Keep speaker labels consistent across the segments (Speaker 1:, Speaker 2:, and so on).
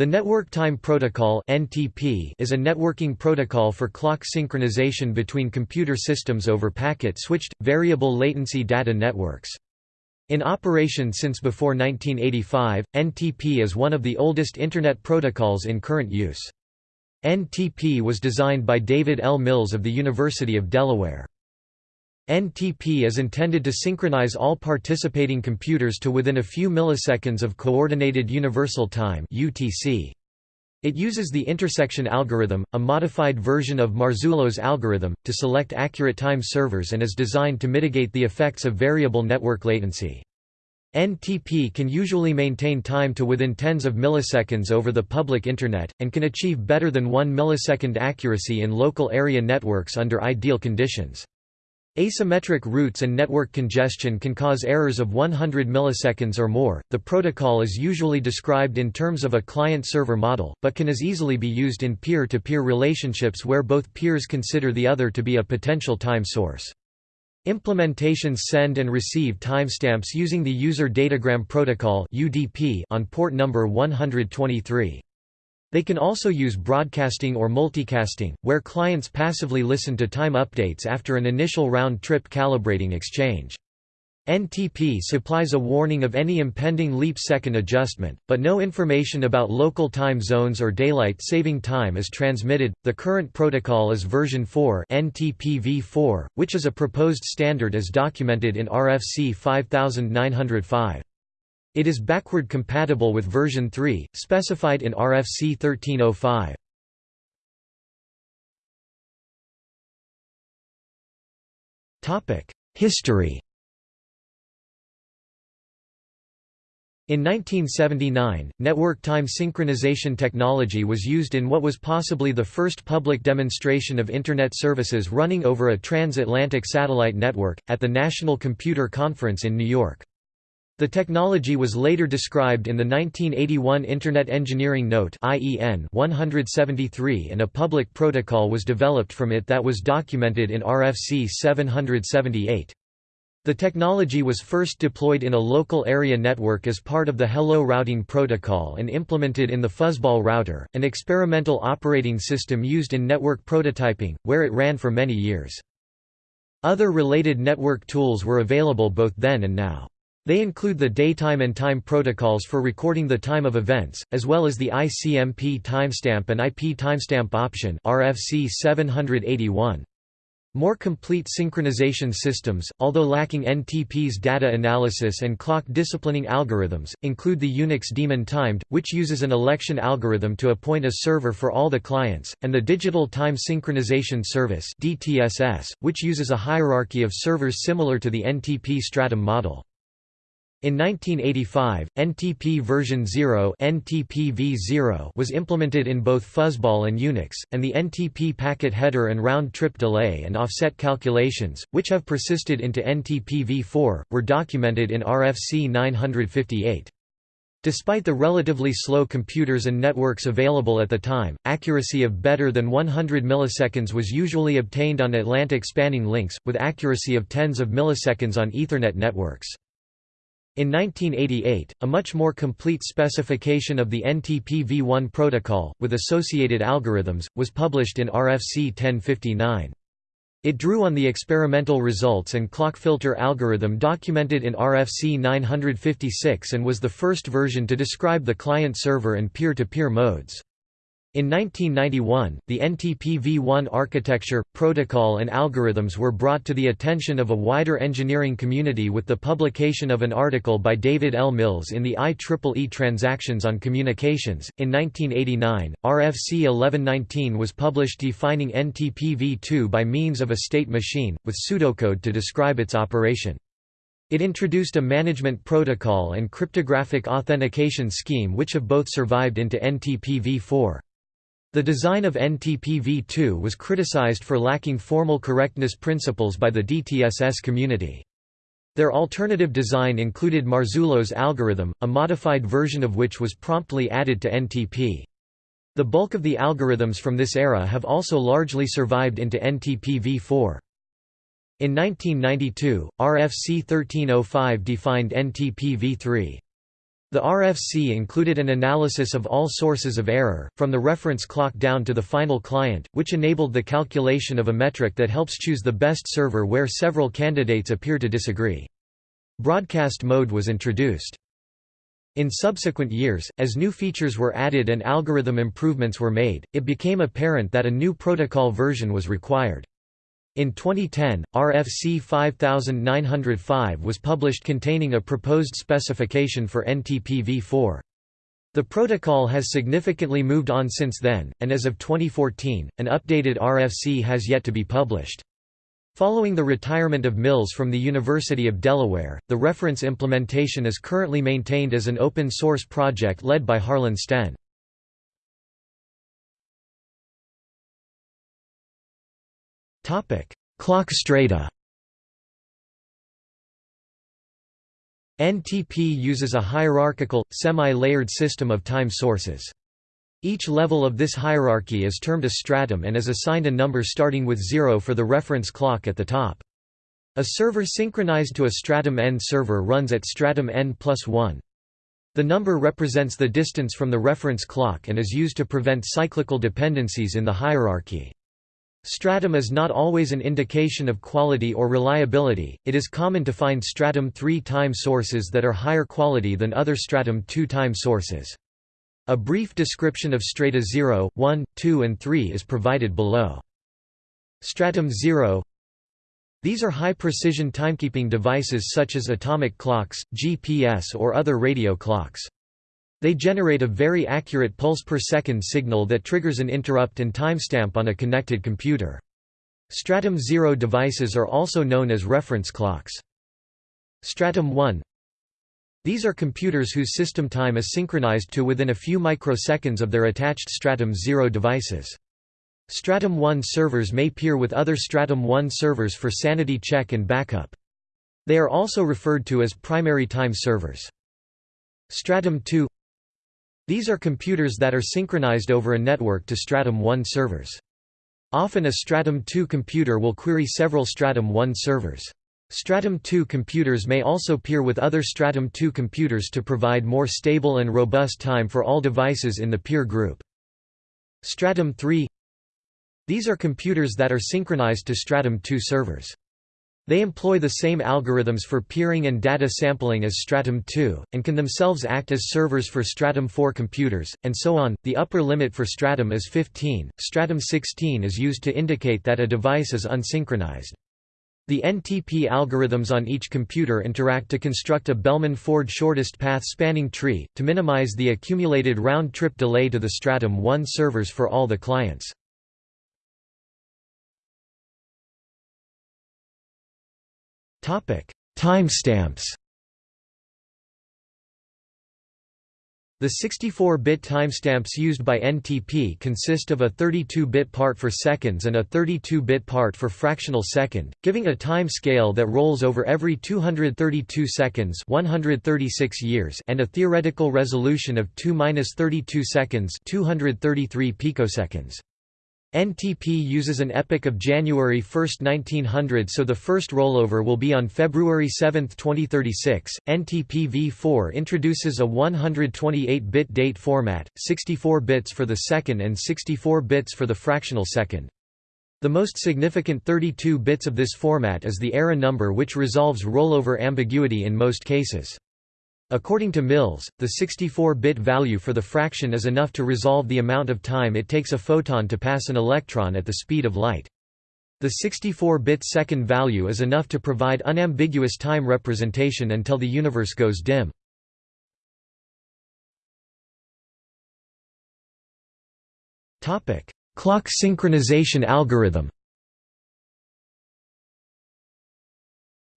Speaker 1: The Network Time Protocol (NTP) is a networking protocol for clock synchronization between computer systems over packet-switched, variable latency data networks. In operation since before 1985, NTP is one of the oldest Internet protocols in current use. NTP was designed by David L. Mills of the University of Delaware. NTP is intended to synchronize all participating computers to within a few milliseconds of Coordinated Universal Time (UTC). It uses the intersection algorithm, a modified version of Marzullo's algorithm, to select accurate time servers and is designed to mitigate the effects of variable network latency. NTP can usually maintain time to within tens of milliseconds over the public Internet, and can achieve better than 1 millisecond accuracy in local area networks under ideal conditions. Asymmetric routes and network congestion can cause errors of 100 milliseconds or more. The protocol is usually described in terms of a client-server model, but can as easily be used in peer-to-peer relationships where both peers consider the other to be a potential time source. Implementations send and receive timestamps using the User Datagram Protocol on port number 123. They can also use broadcasting or multicasting, where clients passively listen to time updates after an initial round-trip calibrating exchange. NTP supplies a warning of any impending leap-second adjustment, but no information about local time zones or daylight saving time is transmitted. The current protocol is version 4 NTP-v4, which is a proposed standard as documented in RFC 5905. It is backward compatible with version 3, specified in RFC 1305. History In 1979, network time synchronization technology was used in what was possibly the first public demonstration of Internet services running over a transatlantic satellite network, at the National Computer Conference in New York. The technology was later described in the 1981 Internet Engineering Note IEN 173 and a public protocol was developed from it that was documented in RFC 778. The technology was first deployed in a local area network as part of the Hello routing protocol and implemented in the Fuzzball router, an experimental operating system used in network prototyping, where it ran for many years. Other related network tools were available both then and now. They include the daytime and time protocols for recording the time of events, as well as the ICMP timestamp and IP timestamp option RFC 781. More complete synchronization systems, although lacking NTP's data analysis and clock disciplining algorithms, include the Unix daemon timed, which uses an election algorithm to appoint a server for all the clients, and the Digital Time Synchronization Service (DTSS), which uses a hierarchy of servers similar to the NTP Stratum model. In 1985, NTP version 0 v0 was implemented in both Fuzzball and Unix, and the NTP packet header and round-trip delay and offset calculations, which have persisted into NTP v4, were documented in RFC 958. Despite the relatively slow computers and networks available at the time, accuracy of better than 100 milliseconds was usually obtained on Atlantic spanning links, with accuracy of tens of milliseconds on Ethernet networks. In 1988, a much more complete specification of the NTP v1 protocol, with associated algorithms, was published in RFC 1059. It drew on the experimental results and clock filter algorithm documented in RFC 956 and was the first version to describe the client-server and peer-to-peer modes. In 1991, the NTP-v1 architecture, protocol and algorithms were brought to the attention of a wider engineering community with the publication of an article by David L. Mills in the IEEE Transactions on Communications. In 1989, RFC 1119 was published defining NTP-v2 by means of a state machine, with pseudocode to describe its operation. It introduced a management protocol and cryptographic authentication scheme which have both survived into NTP-v4. The design of NTP-v2 was criticized for lacking formal correctness principles by the DTSS community. Their alternative design included Marzullo's algorithm, a modified version of which was promptly added to NTP. The bulk of the algorithms from this era have also largely survived into NTP v4. In 1992, RFC 1305 defined NTP v3. The RFC included an analysis of all sources of error, from the reference clock down to the final client, which enabled the calculation of a metric that helps choose the best server where several candidates appear to disagree. Broadcast mode was introduced. In subsequent years, as new features were added and algorithm improvements were made, it became apparent that a new protocol version was required. In 2010, RFC 5905 was published containing a proposed specification for NTP-v4. The protocol has significantly moved on since then, and as of 2014, an updated RFC has yet to be published. Following the retirement of Mills from the University of Delaware, the reference implementation is currently maintained as an open-source project led by Harlan Stenn. Clock strata NTP uses a hierarchical, semi-layered system of time sources. Each level of this hierarchy is termed a stratum and is assigned a number starting with 0 for the reference clock at the top. A server synchronized to a stratum n server runs at stratum n plus 1. The number represents the distance from the reference clock and is used to prevent cyclical dependencies in the hierarchy. Stratum is not always an indication of quality or reliability, it is common to find stratum 3 time sources that are higher quality than other stratum 2 time sources. A brief description of strata 0, 1, 2 and 3 is provided below. Stratum 0 These are high-precision timekeeping devices such as atomic clocks, GPS or other radio clocks. They generate a very accurate pulse per second signal that triggers an interrupt and timestamp on a connected computer. Stratum 0 devices are also known as reference clocks. Stratum 1 These are computers whose system time is synchronized to within a few microseconds of their attached Stratum 0 devices. Stratum 1 servers may peer with other Stratum 1 servers for sanity check and backup. They are also referred to as primary time servers. Stratum 2 these are computers that are synchronized over a network to Stratum 1 servers. Often a Stratum 2 computer will query several Stratum 1 servers. Stratum 2 computers may also peer with other Stratum 2 computers to provide more stable and robust time for all devices in the peer group. Stratum 3 These are computers that are synchronized to Stratum 2 servers. They employ the same algorithms for peering and data sampling as Stratum 2, and can themselves act as servers for Stratum 4 computers, and so on. The upper limit for Stratum is 15. Stratum 16 is used to indicate that a device is unsynchronized. The NTP algorithms on each computer interact to construct a Bellman-Ford shortest path spanning tree, to minimize the accumulated round-trip delay to the Stratum 1 servers for all the clients. Timestamps The 64-bit timestamps used by NTP consist of a 32-bit part for seconds and a 32-bit part for fractional second, giving a time scale that rolls over every 232 seconds 136 years and a theoretical resolution of 2-32 seconds 233 picoseconds. NTP uses an epoch of January 1, 1900 so the first rollover will be on February 7, 2036. NTP v4 introduces a 128-bit date format, 64 bits for the second and 64 bits for the fractional second. The most significant 32 bits of this format is the era number which resolves rollover ambiguity in most cases. According to Mills, the 64-bit value for the fraction is enough to resolve the amount of time it takes a photon to pass an electron at the speed of light. The 64-bit second value is enough to provide unambiguous time representation until the universe goes dim. Clock synchronization algorithm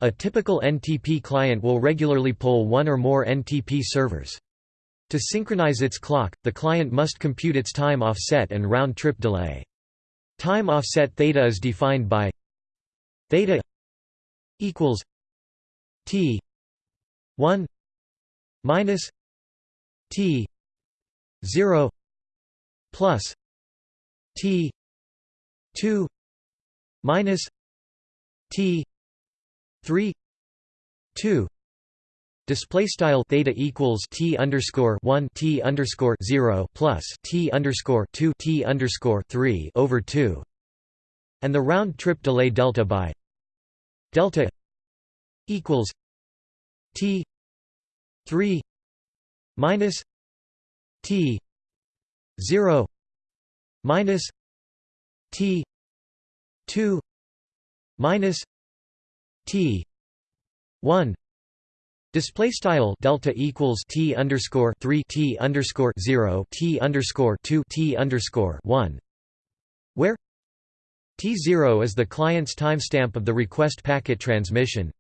Speaker 1: A typical NTP client will regularly pull one or more NTP servers. To synchronize its clock, the client must compute its time offset and round-trip delay. Time offset theta is defined by theta equals t 1 minus t 0 plus t 2 minus t 3 2 Display style theta equals t underscore one t underscore zero plus t underscore two t underscore three over two, and the round trip delay delta by delta equals t three minus t zero minus t two minus t. one. Display style delta equals t underscore three t underscore zero t underscore two t underscore one, where t zero is the client's timestamp of the request packet transmission,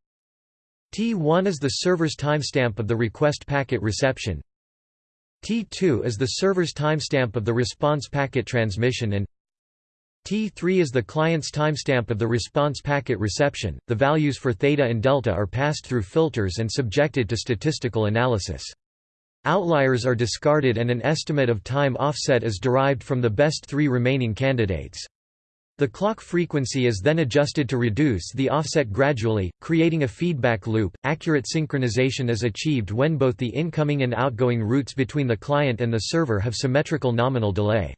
Speaker 1: t one is the server's timestamp of the request packet reception, t two is the server's timestamp of the response packet transmission, and T3 is the client's timestamp of the response packet reception. The values for theta and delta are passed through filters and subjected to statistical analysis. Outliers are discarded and an estimate of time offset is derived from the best three remaining candidates. The clock frequency is then adjusted to reduce the offset gradually, creating a feedback loop. Accurate synchronization is achieved when both the incoming and outgoing routes between the client and the server have symmetrical nominal delay.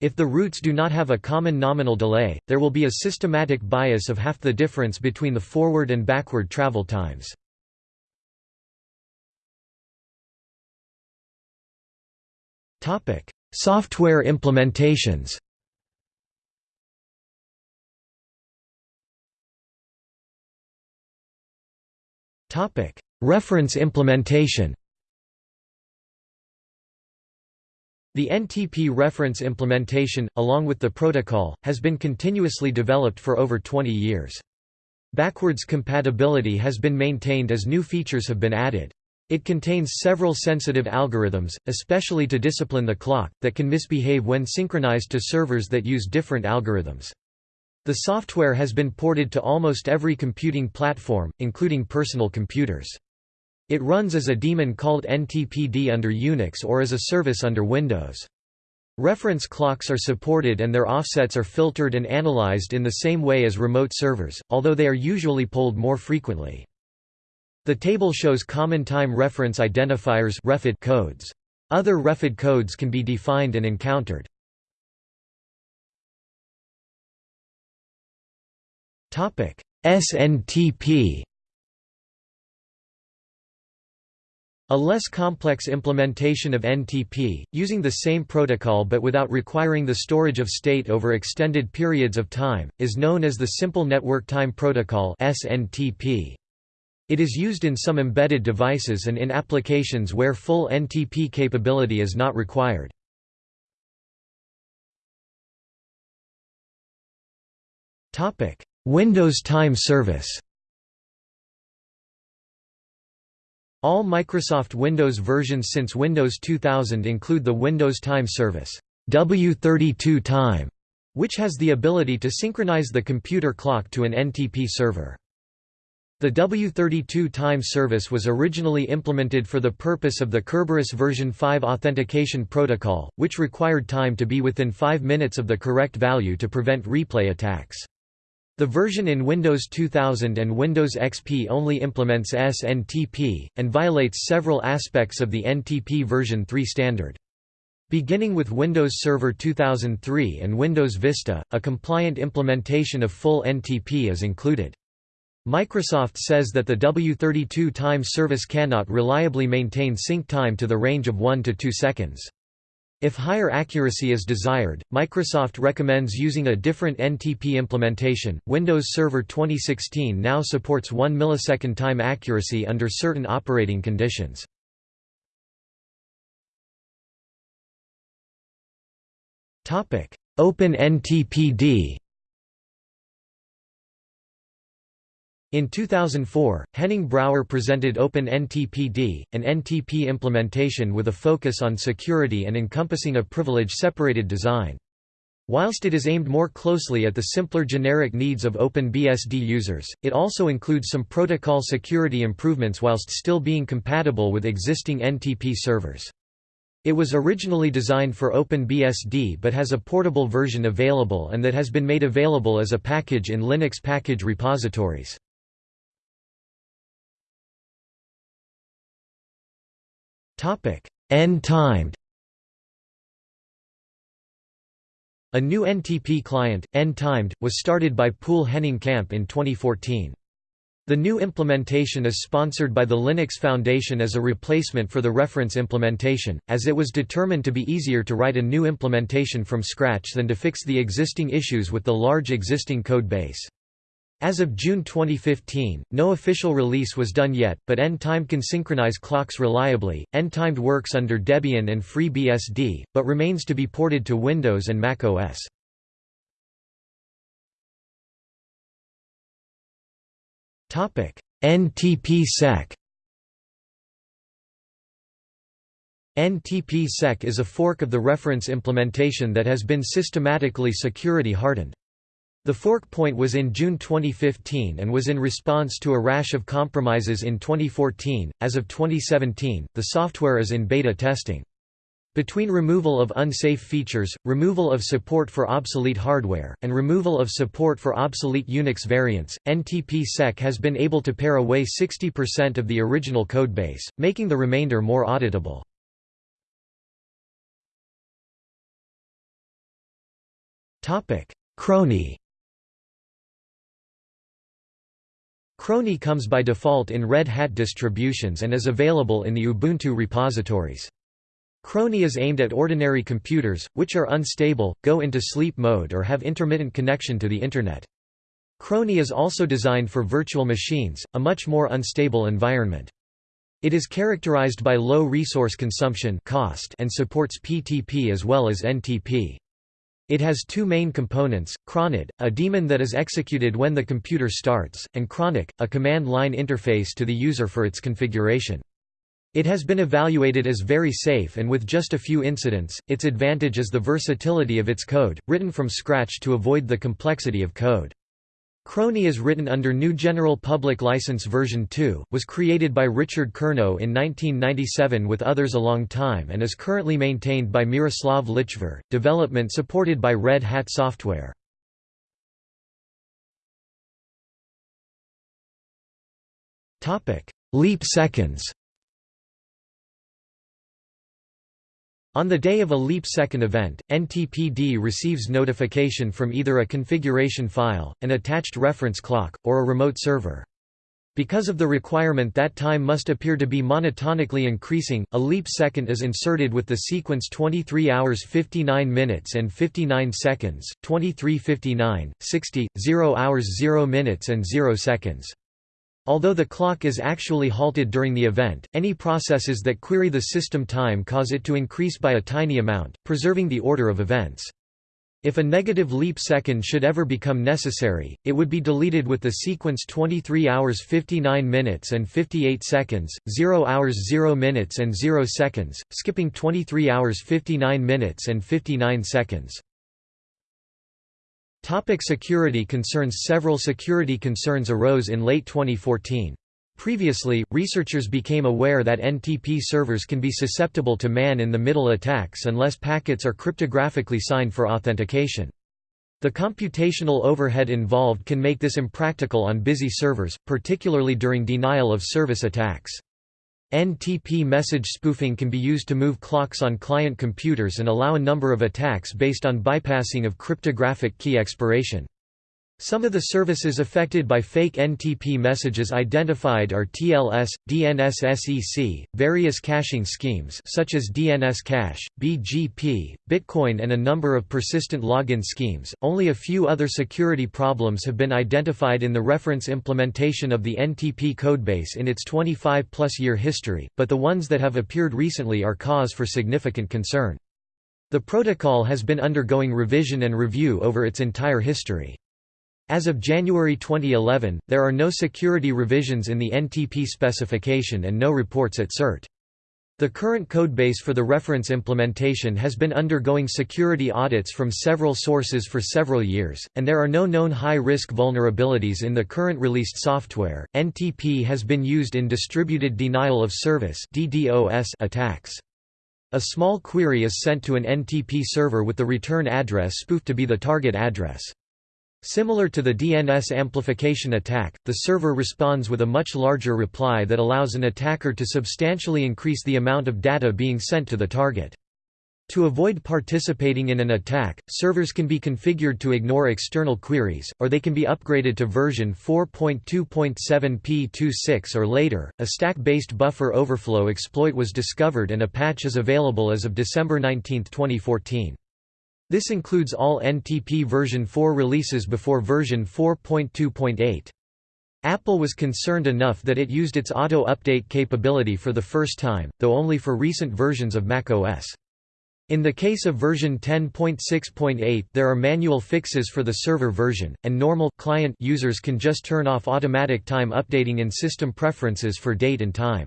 Speaker 1: If the routes do not have a common nominal delay, there will be a systematic bias of half the difference between the forward and backward travel times. Software implementations Reference implementation The NTP reference implementation, along with the protocol, has been continuously developed for over 20 years. Backwards compatibility has been maintained as new features have been added. It contains several sensitive algorithms, especially to discipline the clock, that can misbehave when synchronized to servers that use different algorithms. The software has been ported to almost every computing platform, including personal computers. It runs as a daemon called NTPD under Unix or as a service under Windows. Reference clocks are supported and their offsets are filtered and analyzed in the same way as remote servers, although they are usually polled more frequently. The table shows common time reference identifiers codes. Other REFID codes can be defined and encountered. SNTP A less complex implementation of NTP, using the same protocol but without requiring the storage of state over extended periods of time, is known as the Simple Network Time Protocol. It is used in some embedded devices and in applications where full NTP capability is not required. Windows Time Service All Microsoft Windows versions since Windows 2000 include the Windows Time Service W32 Time, which has the ability to synchronize the computer clock to an NTP server. The W32 time service was originally implemented for the purpose of the Kerberos version 5 authentication protocol, which required time to be within 5 minutes of the correct value to prevent replay attacks. The version in Windows 2000 and Windows XP only implements SNTP, and violates several aspects of the NTP version 3 standard. Beginning with Windows Server 2003 and Windows Vista, a compliant implementation of full NTP is included. Microsoft says that the W32 time service cannot reliably maintain sync time to the range of 1 to 2 seconds. If higher accuracy is desired, Microsoft recommends using a different NTP implementation. Windows Server 2016 now supports 1 millisecond time accuracy under certain operating conditions. Topic: Open In 2004, Henning Brauer presented Open NTPD, an NTP implementation with a focus on security and encompassing a privilege-separated design. Whilst it is aimed more closely at the simpler generic needs of OpenBSD users, it also includes some protocol security improvements whilst still being compatible with existing NTP servers. It was originally designed for OpenBSD but has a portable version available and that has been made available as a package in Linux package repositories. N-timed A new NTP client, N-timed, was started by Poul Henning Kamp in 2014. The new implementation is sponsored by the Linux Foundation as a replacement for the reference implementation, as it was determined to be easier to write a new implementation from scratch than to fix the existing issues with the large existing code base. As of June 2015, no official release was done yet, but N-Time can synchronize clocks reliably. N-Timed works under Debian and FreeBSD, but remains to be ported to Windows and Mac OS. NTP-SEC NTP-SEC is a fork of the reference implementation that has been systematically security hardened. The fork point was in June 2015 and was in response to a rash of compromises in 2014. As of 2017, the software is in beta testing. Between removal of unsafe features, removal of support for obsolete hardware, and removal of support for obsolete Unix variants, NTP-SEC has been able to pare away 60% of the original codebase, making the remainder more auditable. Chrony Chrony comes by default in Red Hat distributions and is available in the Ubuntu repositories. Chrony is aimed at ordinary computers, which are unstable, go into sleep mode or have intermittent connection to the Internet. Chrony is also designed for virtual machines, a much more unstable environment. It is characterized by low resource consumption cost and supports PTP as well as NTP. It has two main components, chronyd, a daemon that is executed when the computer starts, and chronyc, a command line interface to the user for its configuration. It has been evaluated as very safe and with just a few incidents, its advantage is the versatility of its code, written from scratch to avoid the complexity of code. Chrony is written under New General Public License version 2, was created by Richard Curnow in 1997 with others a long time and is currently maintained by Miroslav Lichvar, development supported by Red Hat Software. Leap seconds On the day of a leap second event, NTPD receives notification from either a configuration file, an attached reference clock, or a remote server. Because of the requirement that time must appear to be monotonically increasing, a leap second is inserted with the sequence 23 hours 59 minutes and 59 seconds, 23:59, 60, 0 hours 0 minutes and 0 seconds. Although the clock is actually halted during the event, any processes that query the system time cause it to increase by a tiny amount, preserving the order of events. If a negative leap second should ever become necessary, it would be deleted with the sequence 23 hours 59 minutes and 58 seconds, 0 hours 0 minutes and 0 seconds, skipping 23 hours 59 minutes and 59 seconds. Topic security concerns Several security concerns arose in late 2014. Previously, researchers became aware that NTP servers can be susceptible to man-in-the-middle attacks unless packets are cryptographically signed for authentication. The computational overhead involved can make this impractical on busy servers, particularly during denial-of-service attacks. NTP message spoofing can be used to move clocks on client computers and allow a number of attacks based on bypassing of cryptographic key expiration. Some of the services affected by fake NTP messages identified are TLS, DNSSEC, various caching schemes such as DNS Cache, BGP, Bitcoin and a number of persistent login schemes. Only a few other security problems have been identified in the reference implementation of the NTP codebase in its 25-plus year history, but the ones that have appeared recently are cause for significant concern. The protocol has been undergoing revision and review over its entire history. As of January 2011, there are no security revisions in the NTP specification and no reports at CERT. The current codebase for the reference implementation has been undergoing security audits from several sources for several years, and there are no known high-risk vulnerabilities in the current released software. NTP has been used in distributed denial of service (DDoS) attacks. A small query is sent to an NTP server with the return address spoofed to be the target address. Similar to the DNS amplification attack, the server responds with a much larger reply that allows an attacker to substantially increase the amount of data being sent to the target. To avoid participating in an attack, servers can be configured to ignore external queries, or they can be upgraded to version 4.2.7p26 or later. A stack-based buffer overflow exploit was discovered and a patch is available as of December 19, 2014. This includes all NTP version 4 releases before version 4.2.8. Apple was concerned enough that it used its auto-update capability for the first time, though only for recent versions of macOS. In the case of version 10.6.8 there are manual fixes for the server version, and normal client users can just turn off automatic time updating in system preferences for date and time.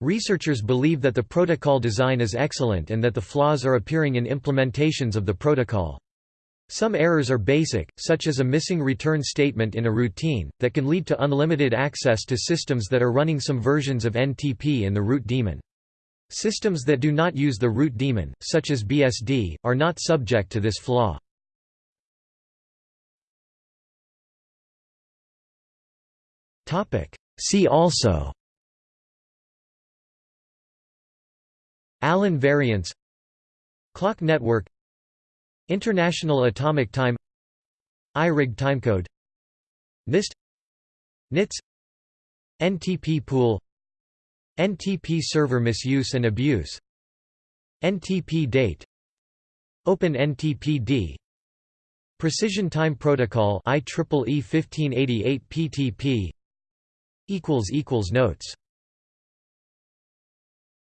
Speaker 1: Researchers believe that the protocol design is excellent and that the flaws are appearing in implementations of the protocol. Some errors are basic, such as a missing return statement in a routine, that can lead to unlimited access to systems that are running some versions of NTP in the root daemon. Systems that do not use the root daemon, such as BSD, are not subject to this flaw. See also Allan variance Clock network International Atomic Time IRIG timecode NIST NITZ NTP pool NTP server misuse and abuse NTP date Open NTPD Precision Time Protocol IEEE 1588 PTP equals equals Notes